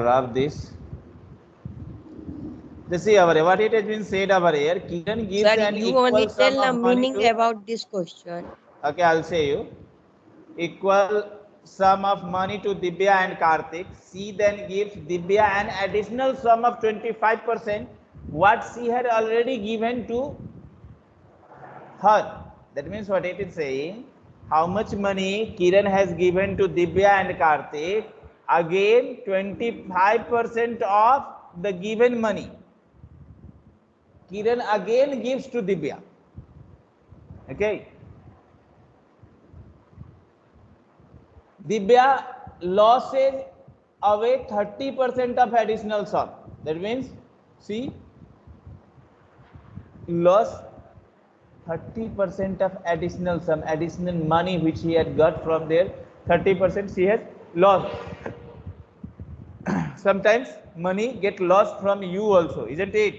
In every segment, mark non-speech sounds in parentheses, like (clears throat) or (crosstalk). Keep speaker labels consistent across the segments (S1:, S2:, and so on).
S1: rub this. This see here. What it has been said over here. Kiran gives
S2: Sir,
S1: an
S2: you
S1: equal
S2: only
S1: sum
S2: tell the meaning
S1: to-
S2: about this question.
S1: Okay, I'll say you. Equal sum of money to Dibya and Karthik. She then gives Dibya an additional sum of 25%, what she had already given to her. That means what it is saying, how much money Kiran has given to Dibya and Karthik. Again, 25% of the given money. Kiran again gives to Dibya. Okay. Dibya losses away 30% of additional sum. That means, see, loss 30% of additional sum, additional money which he had got from there, 30% she has lost. Sometimes money get lost from you also, isn't it?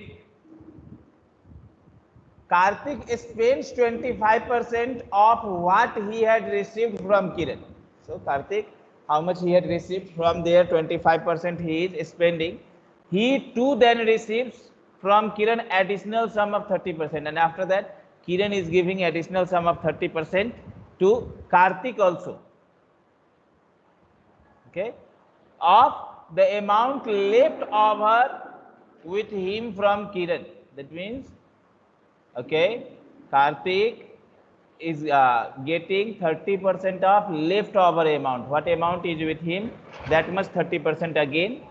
S1: Karthik spends 25% of what he had received from Kiran. So Karthik, how much he had received from there, 25% he is spending. He too then receives from Kiran additional sum of 30%. And after that, Kiran is giving additional sum of 30% to Karthik also. Okay. Of the amount left over with him from Kiran. That means okay kartik is uh, getting 30% of leftover amount. What amount is with him? That much 30% again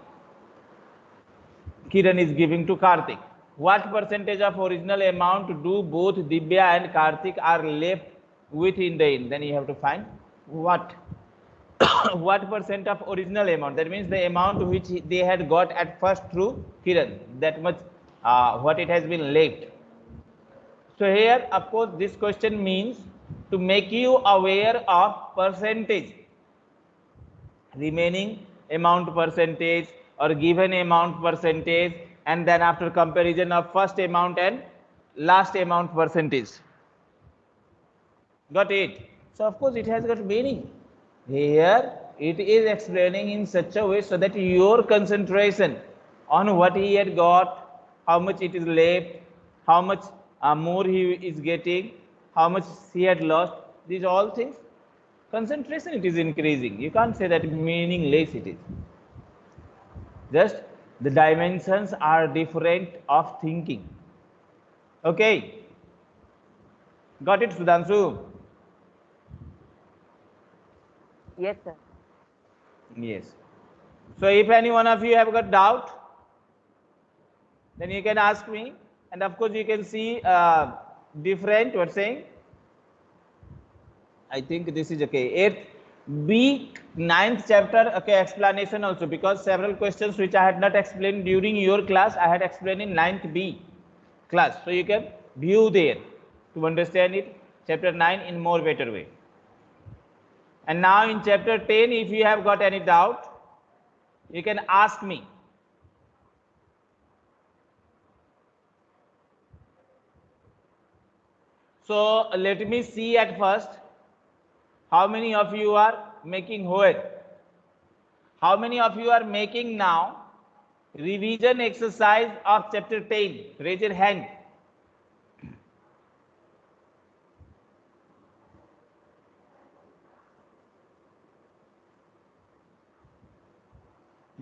S1: kiran is giving to kartik. What percentage of original amount do both divya and kartik are left with in the end? Then you have to find what (coughs) what percent of original amount that means the amount which they had got at first through kiran that much uh, what it has been left so here, of course, this question means to make you aware of percentage, remaining amount percentage or given amount percentage, and then after comparison of first amount and last amount percentage. Got it? So of course, it has got meaning. Here, it is explaining in such a way so that your concentration on what he had got, how much it is left, how much uh, more he is getting, how much he had lost, these all things, concentration it is increasing. You can't say that meaningless it is. Just the dimensions are different of thinking. Okay. Got it, Sudhanshu?
S3: Yes, sir.
S1: Yes. So if any one of you have got doubt, then you can ask me. And of course, you can see uh, different, what saying? I think this is okay. Eighth B, ninth chapter, okay, explanation also because several questions which I had not explained during your class, I had explained in ninth B class. So you can view there to understand it, chapter 9 in more better way. And now in chapter 10, if you have got any doubt, you can ask me. So let me see at first how many of you are making hoed. How many of you are making now revision exercise of chapter 10? Raise your hand.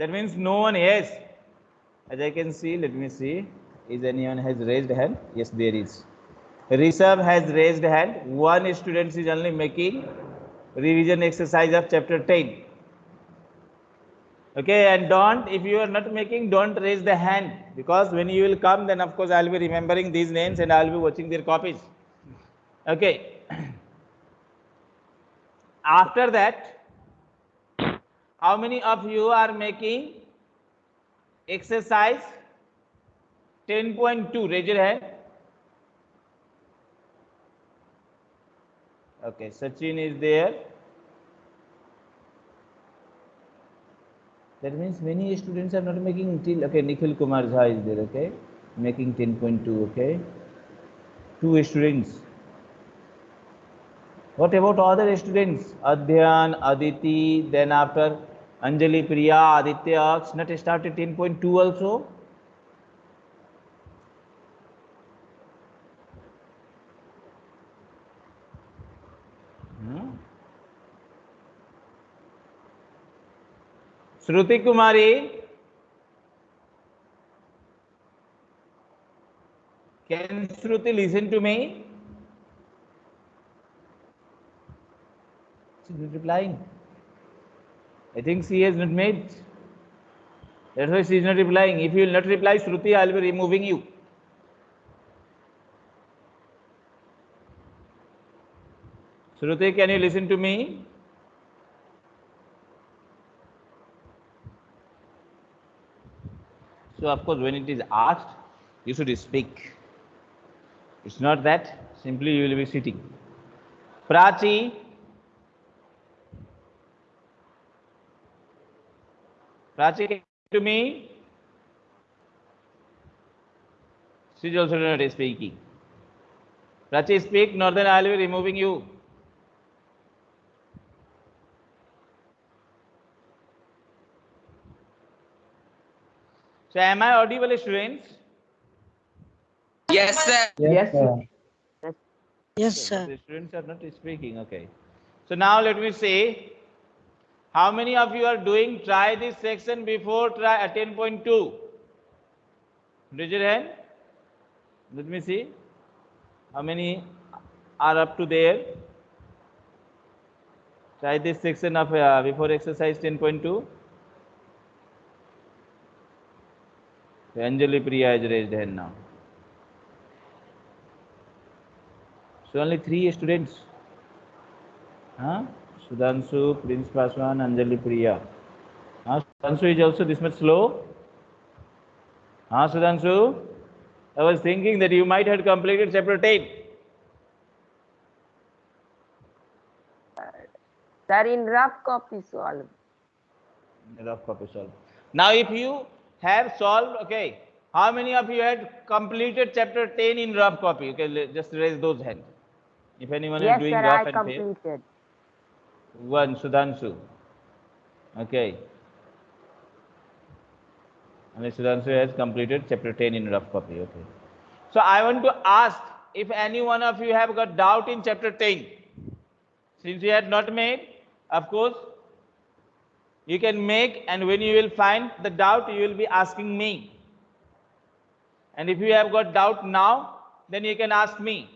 S1: That means no one yes. As I can see, let me see. Is anyone has raised hand? Yes, there is. Rishabh has raised hand. One student is only making revision exercise of chapter 10. Okay, and don't, if you are not making, don't raise the hand because when you will come, then of course I'll be remembering these names and I'll be watching their copies. Okay. (clears throat) After that, how many of you are making exercise 10.2? Raise your hand. Okay, Sachin is there. That means many students are not making till okay. Nikhil Kumar Jha is there. Okay, making 10.2. Okay, two students. What about other students? Adhyan, Aditi, then after Anjali, Priya, Aditya, not started 10.2 also? Hmm? Shruti Kumari, can Shruti listen to me? She's replying. I think she has not made. That's why she is not replying. If you will not reply, Shruti, I will be removing you. Shruti, can you listen to me? So, of course, when it is asked, you should speak. It's not that, simply you will be sitting. Prachi, Prachi, can you to me? She is also not speaking. Prachi, speak, nor then I will be removing you. So, am I audible, students?
S2: Yes, sir.
S4: Yes, sir.
S5: Yes,
S1: Okay,
S5: sir.
S1: The students are not speaking. Okay. So now let me see. How many of you are doing try this section before try uh, 10.2? Raise your hand. Let me see. How many are up to there? Try this section of uh, before exercise 10.2. Anjali Priya is raised hand now. So only three students. Huh? Sudhanshu, Prince Paswan, Anjali Priya. Huh? Sudhanshu is also this much slow. Huh, Sudhanshu? I was thinking that you might have completed chapter 10.
S3: Sir, in rough copy solve.
S1: Rough copy solved. Now, if you have solved, okay, how many of you had completed chapter 10 in rough copy? Okay, just raise those hands. If anyone
S3: Yes,
S1: is doing
S3: sir,
S1: rough
S3: I
S1: and fail. One, Sudhanshu. Okay. And Sudhanshu has completed chapter 10 in rough copy. Okay. So I want to ask if any one of you have got doubt in chapter 10. Since you had not made, of course, you can make and when you will find the doubt, you will be asking me. And if you have got doubt now, then you can ask me.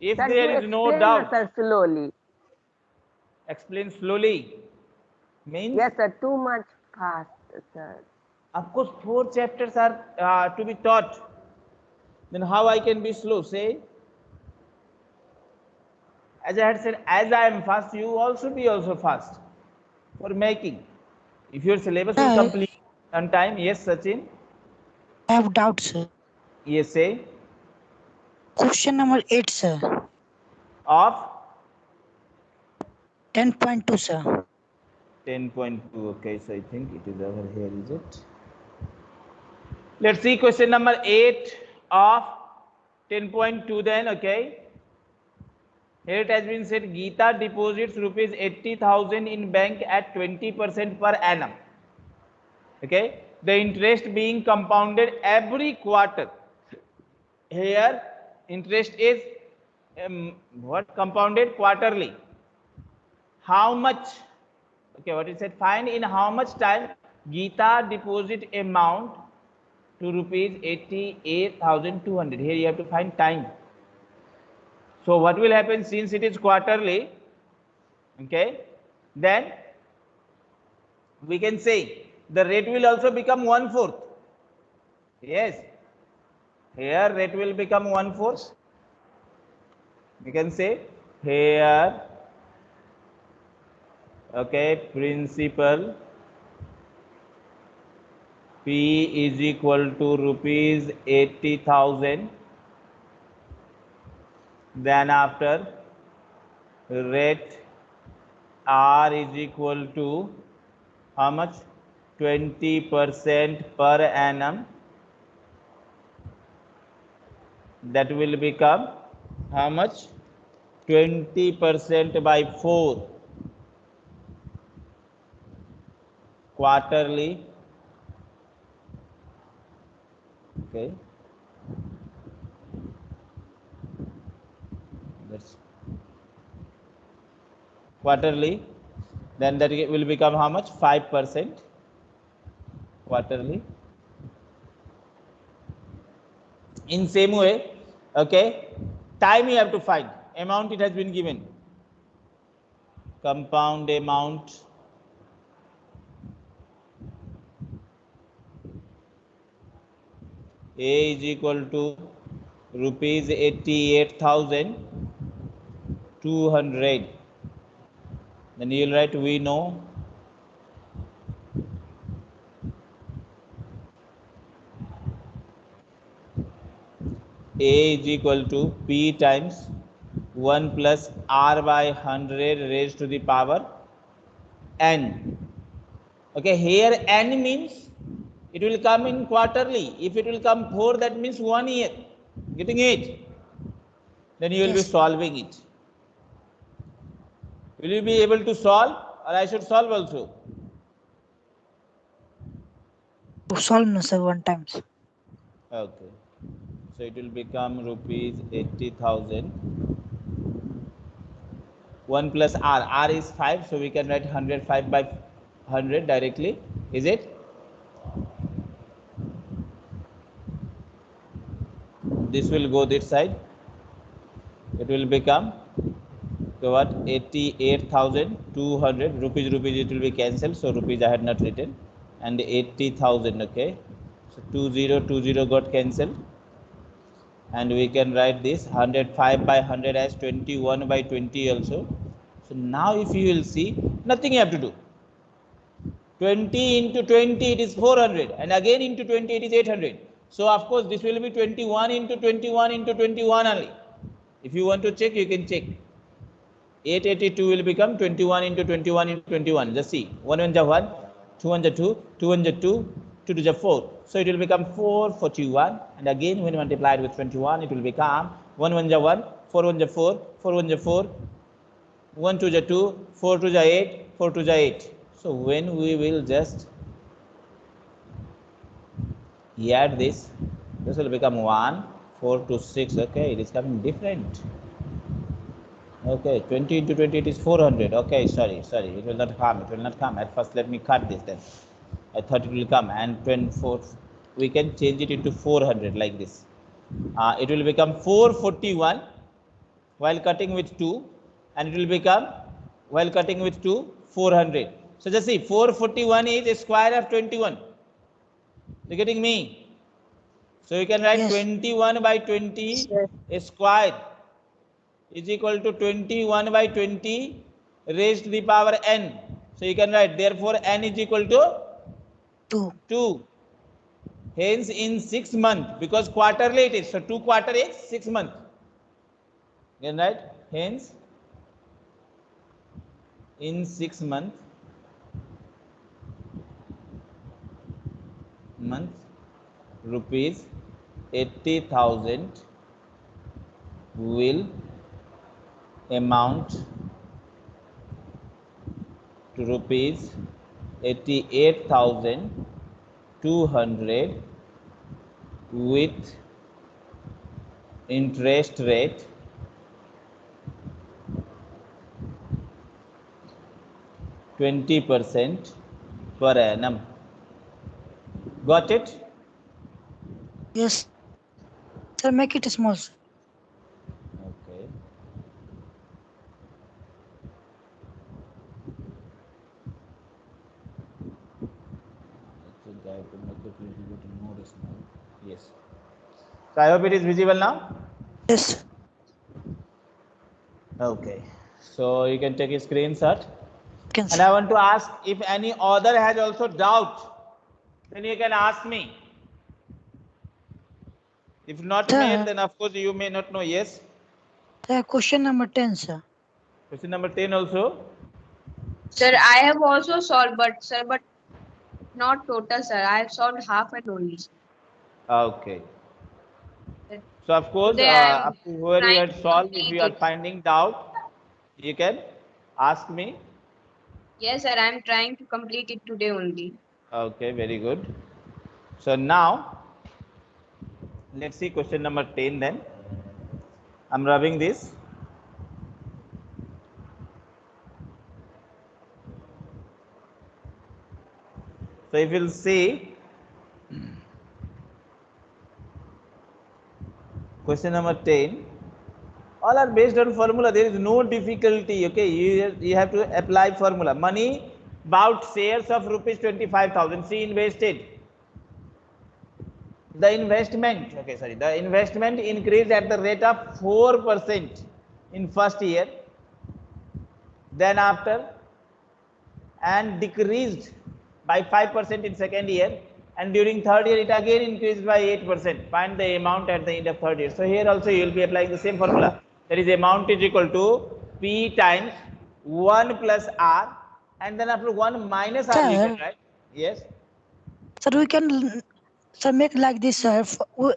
S1: If
S3: Sir,
S1: there is no doubt,
S3: Sir, slowly.
S1: Explain slowly. Means
S3: Yes, sir, too much fast, sir.
S1: Of course, four chapters are uh, to be taught. Then how I can be slow? Say, as I had said, as I am fast, you also be also fast for making. If your syllabus will
S5: Sir.
S1: complete on time, yes, Sachin.
S5: I have doubt, sir.
S1: Yes, say
S5: Question number 8, sir.
S1: of
S5: 10.2, sir.
S1: 10.2. Okay, so I think it is over here, is it? Let's see question number 8 of 10.2 then, okay. Here it has been said Geeta deposits rupees 80,000 in bank at 20% per annum. Okay. The interest being compounded every quarter. Here interest is um, what compounded quarterly. How much? Okay, what it said? Find in how much time Geeta deposit amount to rupees 88,200. Here you have to find time. So what will happen since it is quarterly? Okay, then we can say the rate will also become one fourth. Yes, here rate will become one fourth. We can say here, okay, principal P is equal to rupees 80,000 then after rate R is equal to how much? 20 percent per annum. That will become how much? 20 percent by 4 quarterly. Okay. That's quarterly. Then that will become how much? 5 percent quarterly. In same way okay time you have to find. Amount it has been given. Compound amount a is equal to rupees 88200 then you will write we know. A is equal to p times 1 plus r by 100 raised to the power n. Okay here n means it will come in quarterly if it will come 4 that means one year getting it then you will be solving it will you be able to solve or i should solve also
S5: To solve no, sir, one time.
S1: Okay. So it will become rupees 80,000. 1 plus R. R is 5. So we can write 105 by 100 directly. Is it? This will go this side. It will become so what? 88,200 rupees rupees it will be cancelled so rupees I had not written. And 80,000 okay? So 2020 got cancelled. And we can write this 105 by 100 as 21 by 20 also. So now if you will see nothing you have to do. 20 into 20 it is 400 and again into 20 it is 800 so of course this will be 21 into 21 into 21 only. If you want to check you can check. 882 will become 21 into 21 into 21 just see. 1 1 ja 1 2 1 ja 2 2 1 ja 2 2 2 ja 4 so it will become 441 and again when multiplied with 21 it will become 1 1 ja 1 4 1 ja 4 4 1 ja 4 1 2 ja 2 4 2 ja 8 4 2 ja 8 so when we will just add this. This will become 1 4 to 6 okay it is coming different. Okay 20 into 20 it is 400 okay sorry sorry. It will not come it will not come. At first let me cut this then. I thought it will come. And 24 we can change it into 400 like this. Uh, it will become 441 while cutting with 2 and it will become while cutting with 2 400 so just see 441 is a square of 21 you getting me so you can write
S5: Yes.
S1: 21 by 20
S3: Yes.
S1: square is equal to 21 by 20 raised to the power n so you can write therefore n is equal to
S5: Two.
S1: 2 hence in 6 month because quarterly it is so 2 quarter is 6 month you can write hence in 6 month month rupees 80000 will amount to rupees 88200 with interest rate Twenty percent per annum. Got it?
S5: Yes. Sir, make it small. sir.
S1: Okay. I think I have to make it little bit more small. Yes. So I hope it is visible now.
S5: Yes.
S1: Okay. So you can take a screenshot.
S5: Can
S1: And. I want to ask if any other has also doubt, then you can ask me. If not
S5: Sir.
S1: mail, then of course you may not know. Yes.
S5: Sir, question number 10, sir.
S1: Question number 10 also.
S2: Sir, I have also solved, but sir, but not total, sir. I have solved half and only.
S1: Okay. So of course,
S2: Today
S1: uh,
S2: I'm
S1: up to where you
S2: trying
S1: had solved, if you are
S2: it.
S1: finding doubt, you can ask me.
S2: Yes, sir. I'm trying to complete it today only.
S1: Okay, very good. So now, let's see question number 10 then. I'm rubbing this. So if you'll see, question number 10, all are based on formula. There is no difficulty. Okay, you, you have to apply formula. Money bought shares of rupees 25,000. She invested. The investment, okay, sorry, the investment increased at the rate of 4% in first year. Then after, and decreased by 5% in second year. And during third year, it again increased by 8%. Find the amount at the end of third year. So here also you will be applying the same formula. That is amount is equal to P times 1 plus R and then after 1 minus R you can
S5: Sir.
S1: write. Yes.
S5: Sir, we can sir make like this, sir.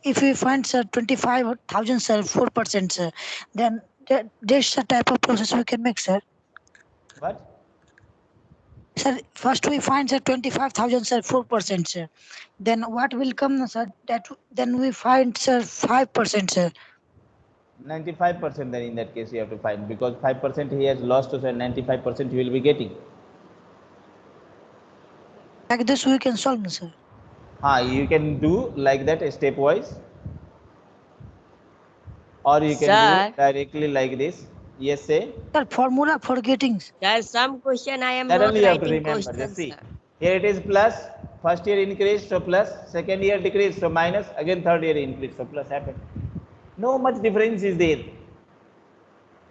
S5: If we find sir twenty-five thousand, sir, four percent, sir, then the type of process we can make, sir.
S1: What?
S5: Sir, first we find sir twenty-five thousand, sir, four percent, sir. Then what will come, sir? That then we find sir five percent, sir.
S1: 95% then in that case you have to find because 5% he has lost so 95% he will be getting.
S5: Like this we can solve, sir.
S1: Ah, you can do like that stepwise or you can
S4: Sir.
S1: do directly like this. Yes, say.
S5: Sir, formula for getting.
S4: There some question I am
S1: That
S4: not
S1: only you have to
S4: writing
S1: remember. Just
S4: questions.
S1: see.
S4: sir.
S1: Here it is plus, plus. first year increase, so plus. plus, second year decrease, so minus, again third year increase, so plus happened. No much difference is there.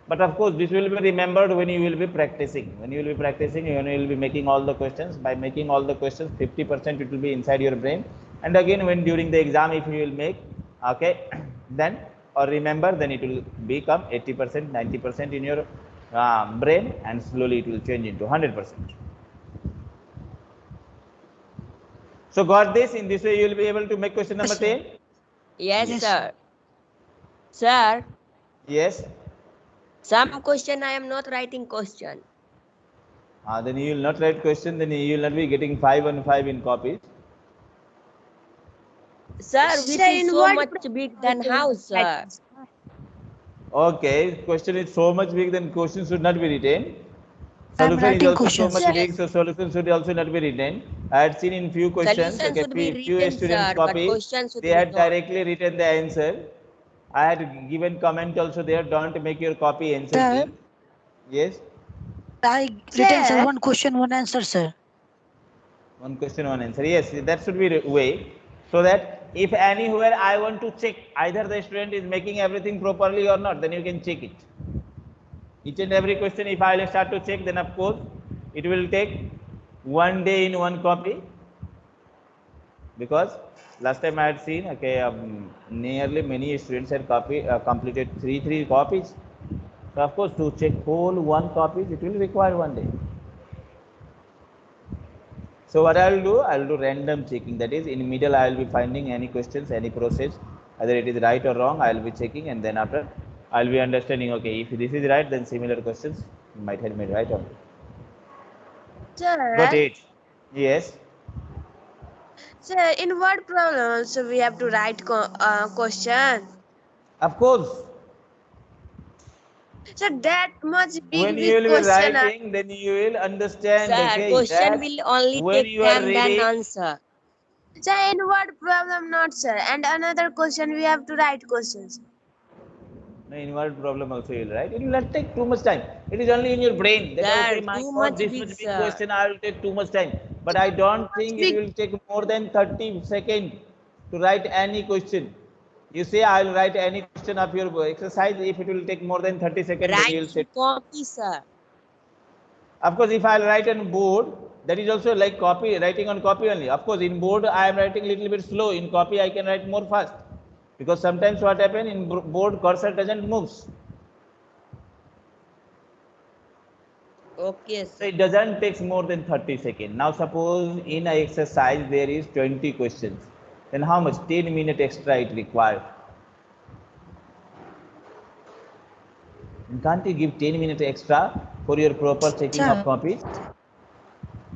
S1: But of course, this will be remembered when you will be practicing. When you will be practicing, when you will be making all the questions. By making all the questions, 50% it will be inside your brain. And again, when during the exam, if you will make, okay, (clears throat) then or remember, then it will become 80%, 90% in your uh, brain, and slowly it will change into 100%. So got this? In this way, you will be able to make question number
S5: Yes,
S1: 10?
S4: Yes,
S5: Yes.
S4: sir. Sir,
S1: Yes.
S4: Some question I am not writing question.
S1: Uh, then you will not write question, then you will not be getting 5 on 5 in copies.
S4: Sir, which
S2: Sir,
S4: is so much big than house, sir.
S1: Okay, question is so much big, then question should not be written.
S5: I'm
S1: Solution is also
S5: questions.
S1: so much big, so solution should also not be written. I had seen in few questions,
S4: Solution
S1: okay,
S4: should be
S1: few, few students
S4: sir,
S1: copy, they had
S4: not.
S1: directly written the answer. I had given comment also there, don't make your copy answer
S5: Sir.
S1: Yes,
S5: I written sir
S2: Sir.
S5: one question, one answer, sir.
S1: one question, one answer. Yes, that should be the way. So that if anywhere I want to check either the student is making everything properly or not, then you can check it. Each and every question, if I will start to check, then of course it will take one day in one copy. Because last time I had seen, okay, um, nearly many students had copy uh, completed three three copies. So of course, to check whole one copies, it will require one day. So what I will do, I will do random checking. That is, in middle, I will be finding any questions, any process, either it is right or wrong. I will be checking, and then after, I will be understanding. Okay, if this is right, then similar questions might have made right or wrong. Got it? Yes.
S2: Sir, in what problems so we have to write co- uh, question?
S1: Of course,
S2: Sir, that much big,
S1: when you will be
S2: question. uh,
S1: writing, then you will understand.
S4: Sir,
S1: okay,
S4: question will only
S1: when
S4: take
S1: you are
S4: time than answer.
S2: Sir, in what problem not, sir? And another question, we have to write questions.
S1: No, involved problem also you will write. It will not take too much time. It is only in your brain. That,
S4: Sir,
S1: okay, my
S4: too
S1: God,
S4: much
S1: this
S4: big,
S1: much big question, I will take too much time. But I don't think it will take more than 30 seconds to write any question. You say I will write any question of your exercise. If it will take more than 30 seconds, then you will
S4: Write
S1: say.
S4: copy, sir.
S1: Of course, if I write on board, that is also like copy, writing on copy only. Of course, in board, I am writing a little bit slow. In copy, I can write more fast. Because sometimes what happen in board, cursor doesn't moves.
S4: Okay,
S1: So it doesn't take more than 30 seconds. Now suppose in a exercise there is 20 questions. Then how much? 10 minute extra it required. Can't you give 10 minutes extra for your proper checking
S5: Sir.
S1: of copies?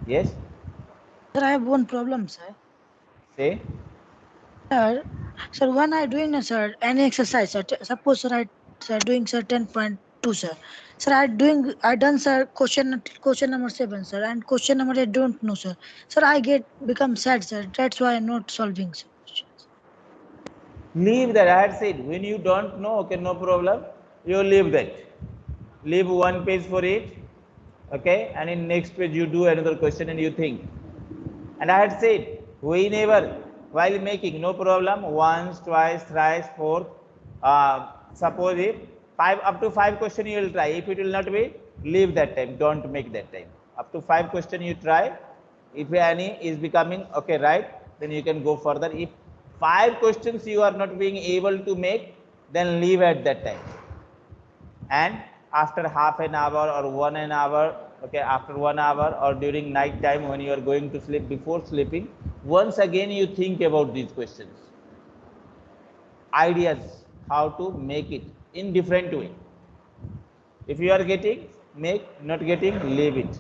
S1: Yes,
S5: Sir, I have one problem, sir.
S1: say.
S5: Sir, sir, when I doing sir any exercise, sir, suppose sir I sir doing sir ten point two, sir. Sir, I doing I done sir question question number seven, sir, and question number eight don't know, sir. Sir, I get become sad, sir. That's why I'm not solving, sir. questions.
S1: Leave that. I had said when you don't know, okay, no problem. You leave that. Leave one page for it. Okay, and in next page you do another question and you think. And I had said whenever while making, no problem. Once, twice, thrice, fourth. Uh, suppose if five up to five question you will try. If it will not be, leave that time. Don't make that time. Up to five question you try. If any is becoming okay, right, then you can go further. If five questions you are not being able to make, then leave at that time. And after half an hour or one an hour, okay, after one hour or during night time when you are going to sleep before sleeping, once again you think about these questions. Ideas how to make it in different way. If you are getting, make, not getting, leave it.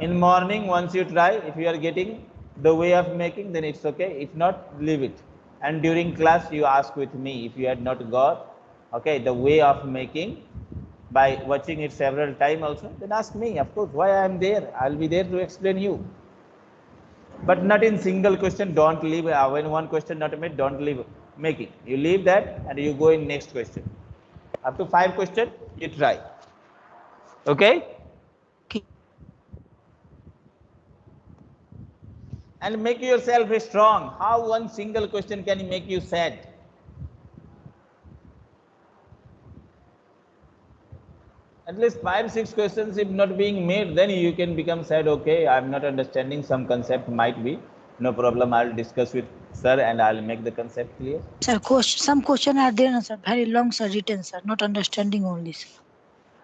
S1: In morning, once you try, if you are getting the way of making, then it's okay. If not, leave it. And during class, you ask with me if you had not got, okay, the way of making by watching it several time also, then ask me, of course, why I am there. I'll be there to explain you. But not in single question, don't leave, when one question not made, don't leave making. You leave that and you go in next question. Up to five question, you try. Okay?
S5: Okay.
S1: and make yourself strong. How one single question can make you sad? At least five, six questions, if not being made, then you can become sad. Okay, I'm not understanding some concept, might be. No problem. I'll discuss with sir and I'll make the concept clear.
S5: Sir, question, some question are there, sir. Very long, sir, written, sir. Not understanding only, sir.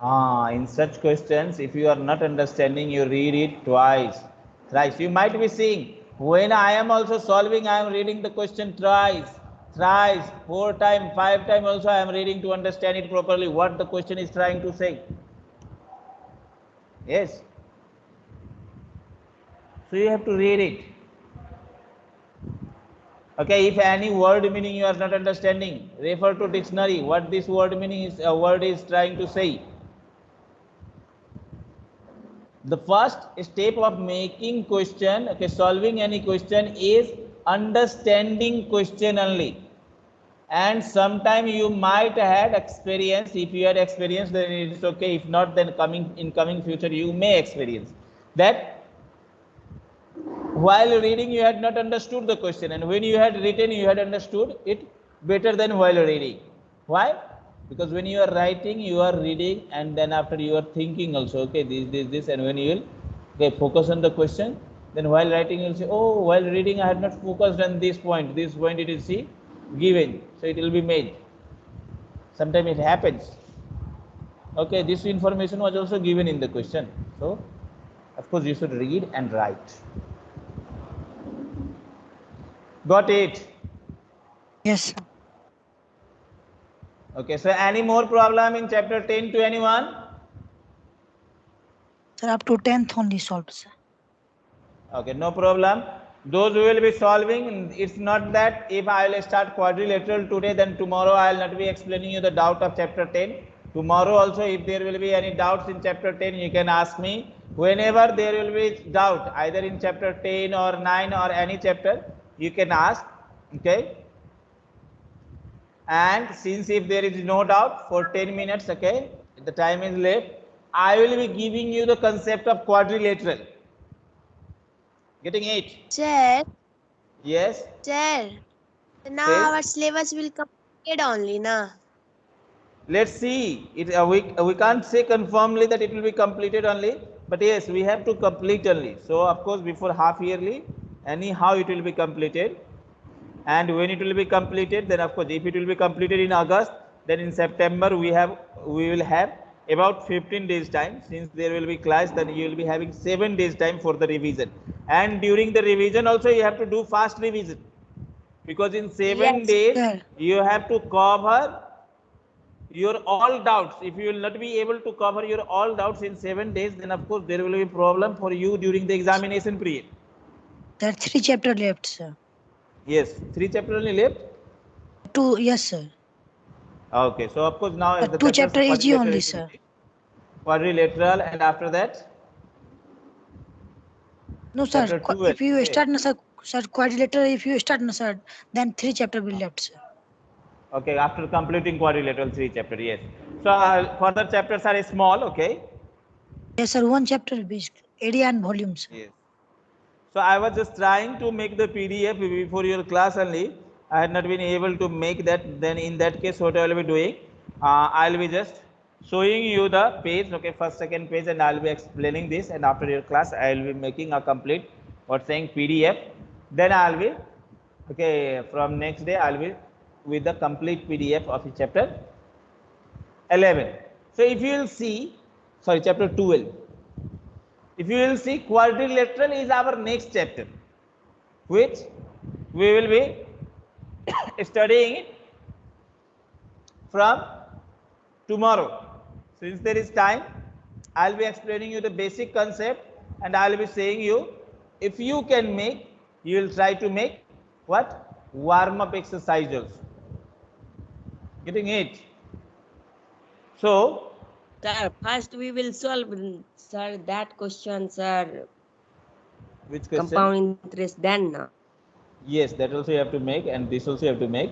S1: Ah, in such questions, if you are not understanding, you read it twice, thrice. You might be seeing when I am also solving, I am reading the question twice, thrice, four time, five time also I am reading to understand it properly, what the question is trying to say. Yes. So you have to read it. Okay, if any word meaning you are not understanding, refer to dictionary. What this word meaning is, a word is trying to say. The first step of making question, okay, solving any question is understanding question only. And sometime you might had experience. If you had experience, then it is okay. If not, then coming in coming future you may experience that while reading you had not understood the question. And when you had written you had understood it better than while reading. Why? Because when you are writing you are reading and then after you are thinking also okay this this this and when you will okay focus on the question then while writing you will say oh while reading i had not focused on this point. This point it is see given so it will be made. Sometimes it happens. Okay this information was also given in the question. So of course you should read and write got it?
S5: Yes, sir.
S1: okay so any more problem in chapter 10 to anyone?
S5: Sir, up to 10th only solved, sir.
S1: okay no problem. Those who will be solving it's not that if i will start quadrilateral today then tomorrow i will not be explaining you the doubt of chapter 10 tomorrow also if there will be any doubts in chapter 10 you can ask me. Whenever there will be doubt either in chapter 10 or 9 or any chapter you can ask okay? And since if there is no doubt for 10 minutes okay the time is left i will be giving you the concept of quadrilateral. Getting it?
S4: Sir,
S1: yes.
S4: Sir. Now
S1: Yes.
S4: our syllabus will complete only, na?
S1: let's see. It uh, we, uh, we can't say confirmly that it will be completed only but yes we have to complete only. So of course before half yearly anyhow it will be completed. And when it will be completed then of course if it will be completed in august then in september we have we will have about 15 days time. Since there will be class then you will be having 7 days time for the revision. And during the revision also you have to do fast revision. Because in 7
S4: Yes,
S1: days
S5: sir.
S1: you have to cover your all doubts, if you will not be able to cover your all doubts in seven days, then of course there will be problem for you during the examination period.
S5: There are three chapter left, sir.
S1: Yes, three chapter only left.
S5: Two, yes, sir.
S1: Okay, so of course now
S5: Uh,
S1: the
S5: two
S1: chapters
S5: chapter easy
S1: quadrilateral
S5: only,
S1: is
S5: sir.
S1: Quadrilateral and after that,
S5: No, sir.
S1: Chapter
S5: If you start, no, sir, sir, quadrilateral, if you start, no, sir, then three chapter will left, sir.
S1: okay, after completing quadrilateral three chapter, yes. So uh, further chapters are small, okay.
S5: Yes, sir. One chapter will be area and volumes.
S1: Yes. So I was just trying to make the PDF before your class only. I had not been able to make that. Then in that case, what I will be doing, uh, I'll be just showing you the page, okay, first, second page, and I'll be explaining this. And after your class, I will be making a complete, or saying PDF. Then I'll be, okay, from next day, I'll be with the complete PDF of chapter 11. So if you will see, sorry, chapter 12 if you will see quadrilateral is our next chapter which we will be (coughs) studying it from tomorrow. Since there is time i'll be explaining you the basic concept and i'll be saying you if you can make you will try to make what? Warm up exercises. getting it? So
S4: Sir, first we will solve, sir, that question, sir,
S1: which question
S4: compound interest then. no?
S1: Yes, that also you have to make and this also you have to make.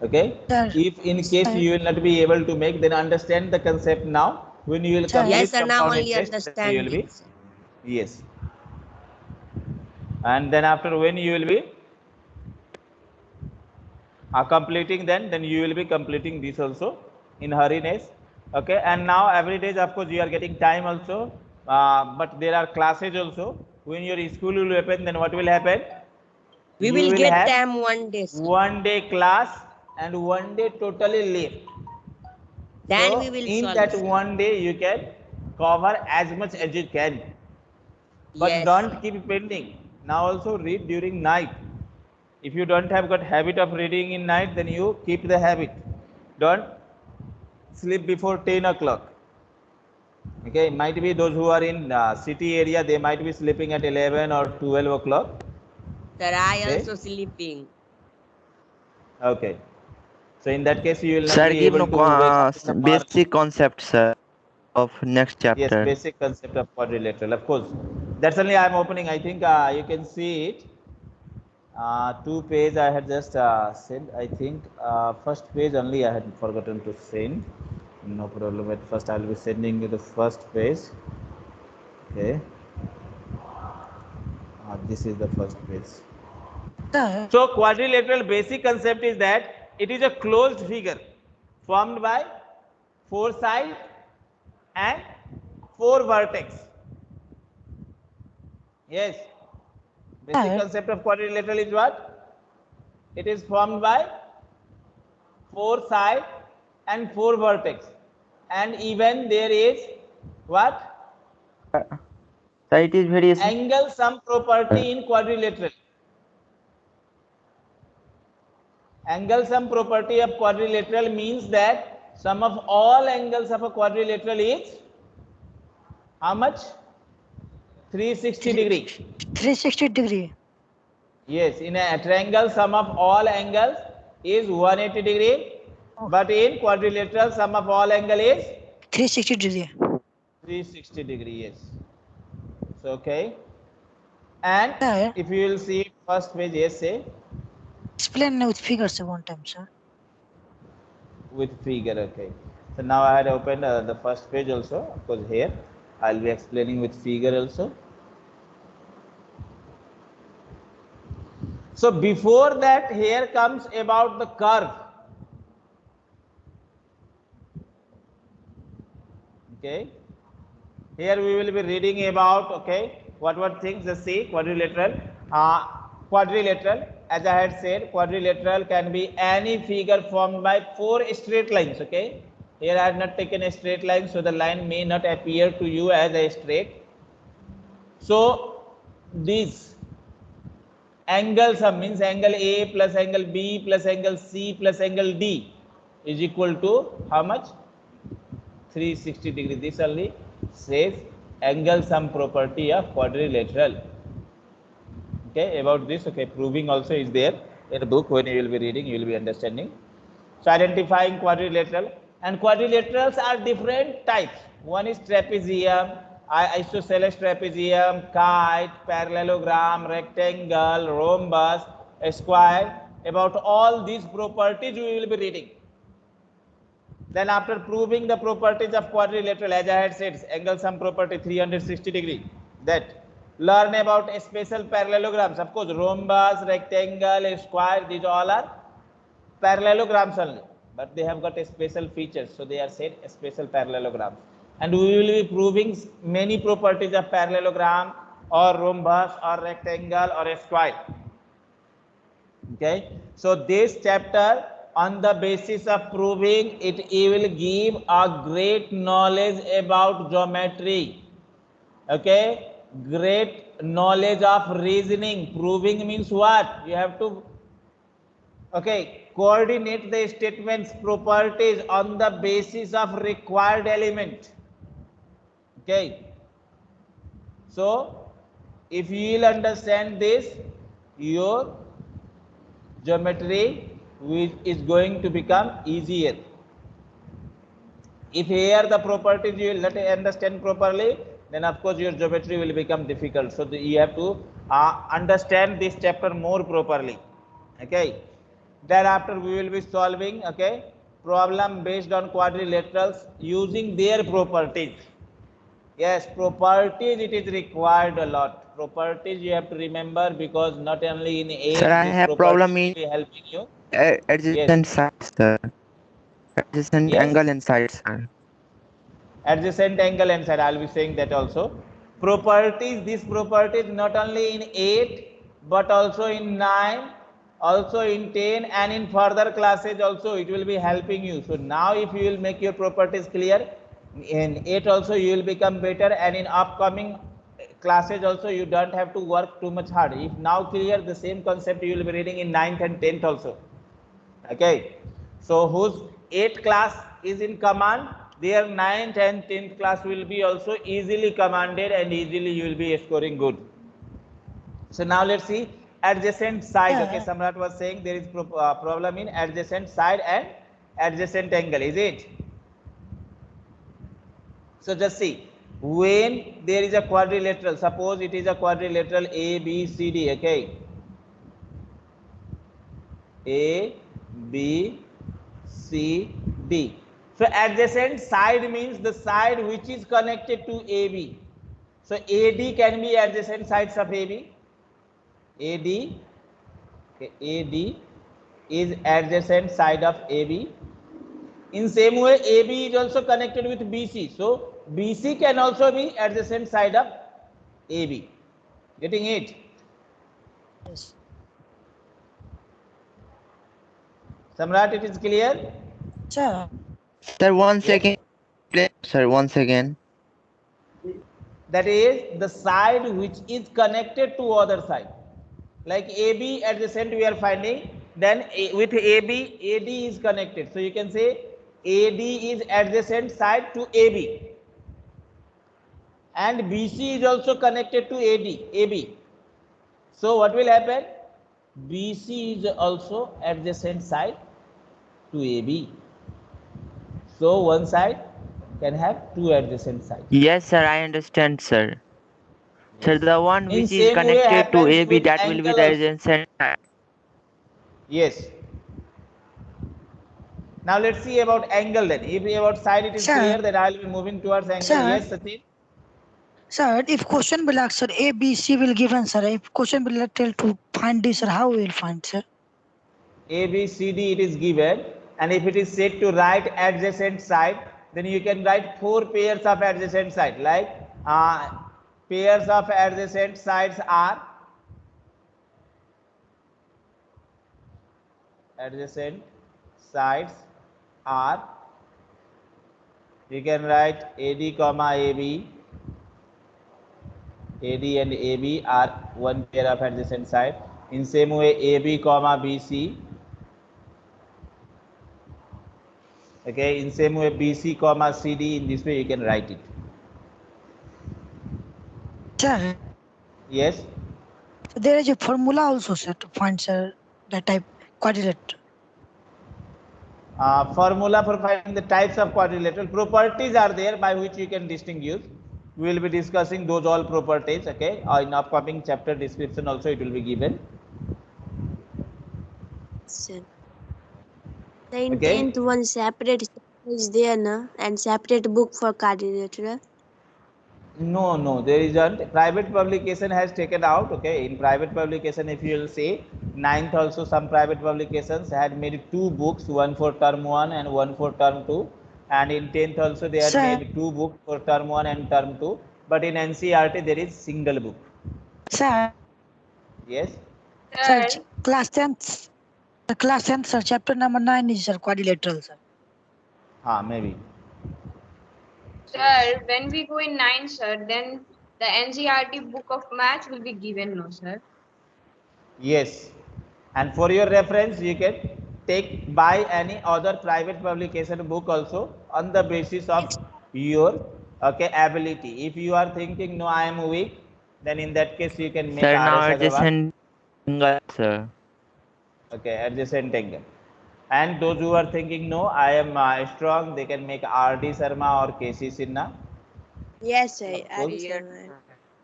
S1: Okay.
S5: Sir,
S1: If in case
S5: sir.
S1: you will not be able to make, then understand the concept now. When you will
S5: Sir.
S1: complete
S4: Yes, sir, now only
S1: interest, then you will be
S4: understand.
S1: yes. And then after when you will be uh, completing then, then you will be completing this also in hurriness. Okay. And now every day, of course, you are getting time also. Uh, but there are classes also. When your school will open, then what will happen?
S4: We
S1: You
S4: will get them one day. sir.
S1: one day class and one day totally leave.
S4: Then
S1: So,
S4: we will
S1: in that one day you can cover as much as you can. But
S4: Yes.
S1: don't keep pending. Now also read during night. If you don't have got habit of reading in night, then you keep the habit. Don't sleep before 10 o'clock. Okay, might be those who are in uh, city area, they might be sleeping at 11 or 12 o'clock.
S4: Sir, I
S1: Okay.
S4: also sleeping.
S1: Okay. So in that case, you will not
S6: Sir,
S1: be
S6: give
S1: able
S6: no
S1: to
S6: co-
S1: wake
S6: uh,
S1: up in the morning.
S6: basic concept, sir, of next chapter.
S1: Yes, basic concept of quadrilateral, of course. That's only I'm opening. I think uh, you can see it. Uh, two page I had just uh, sent. I think uh, first page only I had forgotten to send. No problem. At first I'll be sending you the first page. Okay. Uh, this is the first page. So quadrilateral basic concept is that it is a closed figure formed by four sides and four vertex. Yes. Basic
S5: Sir.
S1: concept of quadrilateral is what? It is formed by four sides and four vertex. And even there is what?
S6: Uh, Sir, it is very
S1: Angle sum property uh. in quadrilateral. Angle sum property of quadrilateral means that sum of all angles of a quadrilateral is how much? 360 degree.
S5: 360 degree.
S1: Yes, in a triangle sum of all angles is 180 degree. But in quadrilateral sum of all angle is
S5: 360 degree.
S1: 360 degree. Yes. So okay. And
S5: Sir,
S1: if you will see first page, yes, say
S5: explain with figures sir, one time, sir.
S1: with figure okay so now i had opened uh, the first page also of course here i'll be explaining with figure also. So before that here comes about the curve. Okay. Here we will be reading about okay what what things just see quadrilateral. Uh, quadrilateral as i had said quadrilateral can be any figure formed by four straight lines okay here i have not taken a straight line so the line may not appear to you as a straight. So these angle sum means angle a plus angle b plus angle c plus angle d is equal to how much? 360 degree. This only says angle sum property of quadrilateral. Okay about this okay proving also is there in the book. When you will be reading you will be understanding. So identifying quadrilateral and quadrilaterals are different types. One is trapezium. Isosceles trapezium kite parallelogram rectangle rhombus square. About all these properties we will be reading. Then after proving the properties of quadrilateral, as I had said, angle sum property 360 degree, that. Learn about special parallelograms. Of course, rhombus, rectangle, square, these all are parallelograms only, but they have got a special features. So they are said special parallelograms. And we will be proving many properties of parallelogram or rhombus or rectangle or a square. Okay? So this chapter on the basis of proving it it will give a great knowledge about geometry. Okay? Great knowledge of reasoning. Proving means what? You have to okay coordinate the statements properties on the basis of required element. Okay? So if you will understand this your geometry is going to become easier. If here the properties you will not understand properly then of course your geometry will become difficult. So you have to uh, understand this chapter more properly. Okay thereafter we will be solving okay problem based on quadrilaterals using their properties yes properties it is required a lot properties you have to remember because not only in a
S6: Sir, I have problem in-
S1: helping you
S6: adjacent sides, sir. Adjacent
S1: Yes.
S6: angle and sides, sir.
S1: adjacent angle and side i'll be saying that also properties these properties not only in 8 but also in 9 also in 10 and in further classes also it will be helping you. So now if you will make your properties clear in 8 also you will become better and in upcoming classes also you don't have to work too much hard. If now clear the same concept you will be reading in 9th and 10th also. Okay? So whose 8th class is in command their 9th and 10th class will be also easily commanded and easily you will be scoring good. So now let's see adjacent side okay samrat was saying there is pro uh, problem in adjacent side and adjacent angle is it? So just see when there is a quadrilateral suppose it is a quadrilateral a b c d okay? A b c d. So adjacent side means the side which is connected to ab so ad can be adjacent sides of ab ad okay, ad is adjacent side of ab in same way ab is also connected with bc so bc can also be adjacent side of ab getting it?
S5: Yes.
S1: samrat it is clear?
S5: Sir,
S6: Sir, one second. Please, Sir, one second.
S1: that is the side which is connected to other side like ab adjacent we are finding then A- with ab ad is connected. So you can say ad is adjacent side to ab and bc is also connected to ad ab so what will happen? Bc is also adjacent side to ab so one side can have two adjacent sides
S6: Yes, sir, I understand, sir. Sir, the one
S1: In
S6: which is connected to AB, that will be the adjacent side.
S1: Yes. Now let's see about angle then. If we about side it is
S5: Sir.
S1: clear, then I will be moving towards angle.
S5: Sir.
S1: Yes, Sachin.
S5: sir, if question will ask, sir, A, B, C will given, sir. If question will tell to find this, sir, how we will find, sir?
S1: A, B, C, D it is given. And if it is said to write adjacent side, then you can write four pairs of adjacent side. Like uh, pairs of adjacent sides are adjacent sides are you can write AD comma AB AD and AB are one pair of adjacent side. In same way AB comma BC Okay, in same way BC comma CD, in this way you can write it.
S5: Sir,
S1: Yes,
S5: there is a formula also, sir, to find, sir, the type quadrilateral.
S1: uh, formula for finding the types of quadrilateral properties are there by which you can distinguish. We will be discussing those all properties, okay? Uh, in upcoming chapter description also it will be given.
S4: Sir. The in
S1: Okay.
S4: tenth one separate is there, na, and separate book for quadrilateral.
S1: No, no, there isn't. Private publication has taken out. Okay, in private publication, if you will see, ninth also some private publications had made two books, one for term one and one for term two. And in tenth also they had
S5: Sir.
S1: made two books for term one and term two. But in NCERT there is single book.
S5: Sir,
S1: Yes.
S5: sir,
S2: Sir,
S5: ch- class 10th, the class 10th, sir, chapter number 9 is, sir, quadrilateral, sir.
S1: Ah, maybe.
S2: Sir, when we go in nine, sir, then the NCERT book of maths will be given, no, sir.
S1: Yes. And for your reference, you can take buy any other private publication book also on the basis of your okay ability. If you are thinking no, I am weak, then in that case you can make
S6: Sir, now adjacent angle, sir.
S1: Okay, adjacent angle. And those who are thinking no, I am uh, strong, they can make RD Sharma or KC Sinha.
S4: Yes, sir.
S1: Cool.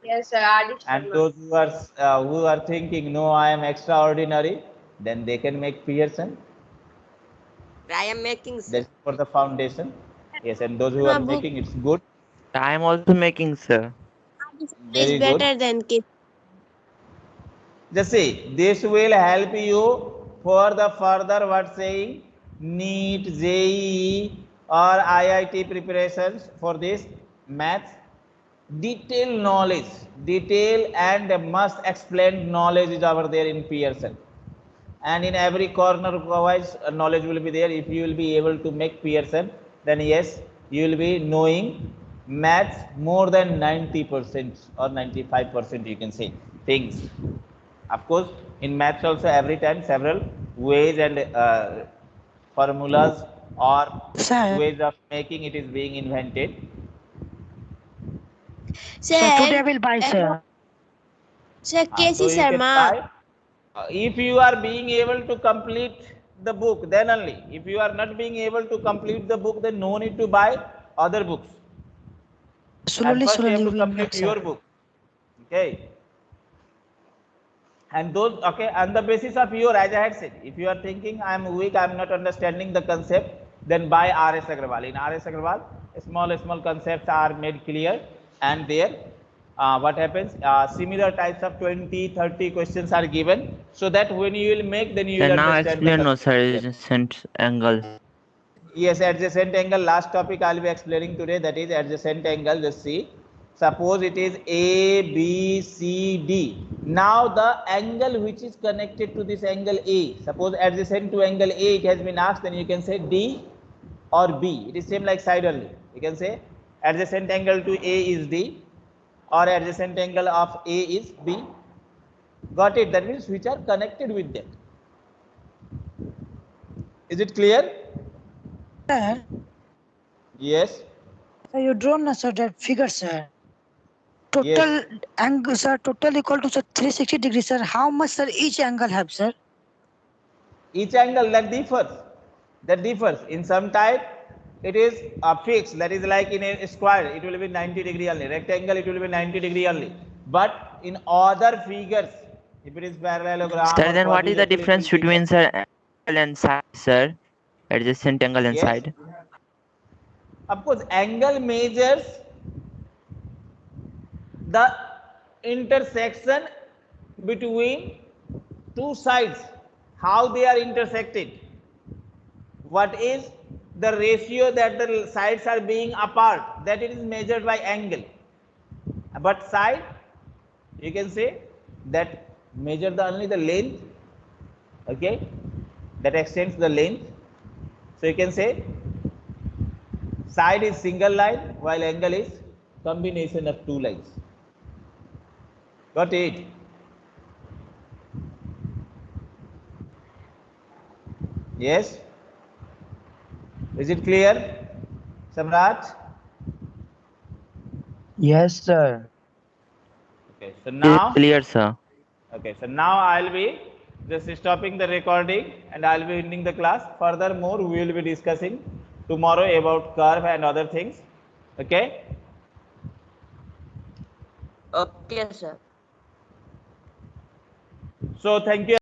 S2: Yes, sir, RD
S1: And those who are uh, who are thinking no, I am extraordinary, then they can make Pearson.
S4: I am making sir.
S1: That's for the foundation. Yes, and those who
S4: No,
S1: are
S4: book-
S1: making it's good.
S6: I am also making, sir.
S1: Very
S4: is
S1: good.
S4: better than K.
S1: Just see, this will help you for the further what saying NEET, JEE or IIT preparations for this maths. Detailed knowledge, detail and must explained knowledge is over there in Pearson. And in every corner wise uh, knowledge will be there. If you will be able to make Pearson, then yes, you will be knowing maths more than 90% or 95% you can say things. Of course, in maths also every time several ways and uh, formulas or
S5: Sir,
S1: ways of making it is being invented.
S5: sir, today I will buy, sir.
S4: Sir,
S1: Uh,
S4: KC
S1: so
S4: Sharma.
S1: buy. Uh, if you are being able to complete the book, then only. If you are not being able to complete the book, then no need to buy other books. At
S5: Slowly,
S1: you have to complete your book. Okay. And those, okay, on the basis of your, as I had said, if you are thinking I am weak, I am not understanding the concept, then buy R.S. Agarwal. In R.S. Agarwal, small, small concepts are made clear and there, uh, what happens, uh, similar types of 20, 30 questions are given so that when you will make, then you
S6: Sir,
S1: will
S6: now explain, no, sir, adjacent angle.
S1: Yes, adjacent angle. Last topic I'll be explaining today. That is adjacent angle. Just see. Suppose it is A, B, C, D. Now the angle which is connected to this angle A. Suppose adjacent to angle A, it has been asked. Then you can say D or B. It is same like side only. You can say adjacent angle to A is D, or adjacent angle of A is B. Got it? That means which are connected with them. Is it clear?
S5: Sir,
S1: Yes.
S5: sir, you drawn, sir, that figure, sir. Total angle, sir, total equal to, sir, 360 degrees, sir. How much, sir, each angle have, sir?
S1: each angle that differs that differs in some type it is a fixed that is like in a square it will be 90 degree only rectangle it will be 90 degree only but in other figures if it is parallelogram
S6: Sir, then what is the difference between, sir, angle and side, sir? Adjacent angle and
S1: Yes.
S6: side.
S1: of course angle measures the intersection between two sides. How they are intersected? What is the ratio that the sides are being apart? That it is measured by angle. But side you can say that measure the only the length okay? That extends the length. So you can say side is single line while angle is combination of two lines got it yes Is it clear? Samrat?
S7: Yes, sir.
S1: Okay, so
S6: It is
S1: now,
S6: clear, sir.
S1: okay, so now I'll be just stopping the recording and I'll be ending the class. Furthermore, we will be discussing tomorrow about curve and other things. Okay?
S4: Okay, sir.
S1: So thank you.